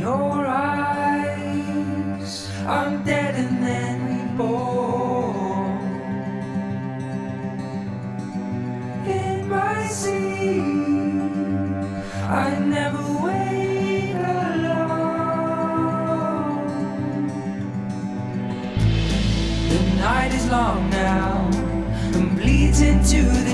your eyes, I'm dead and then reborn. In my sleep, I never wake alone. The night is long now and bleeds into the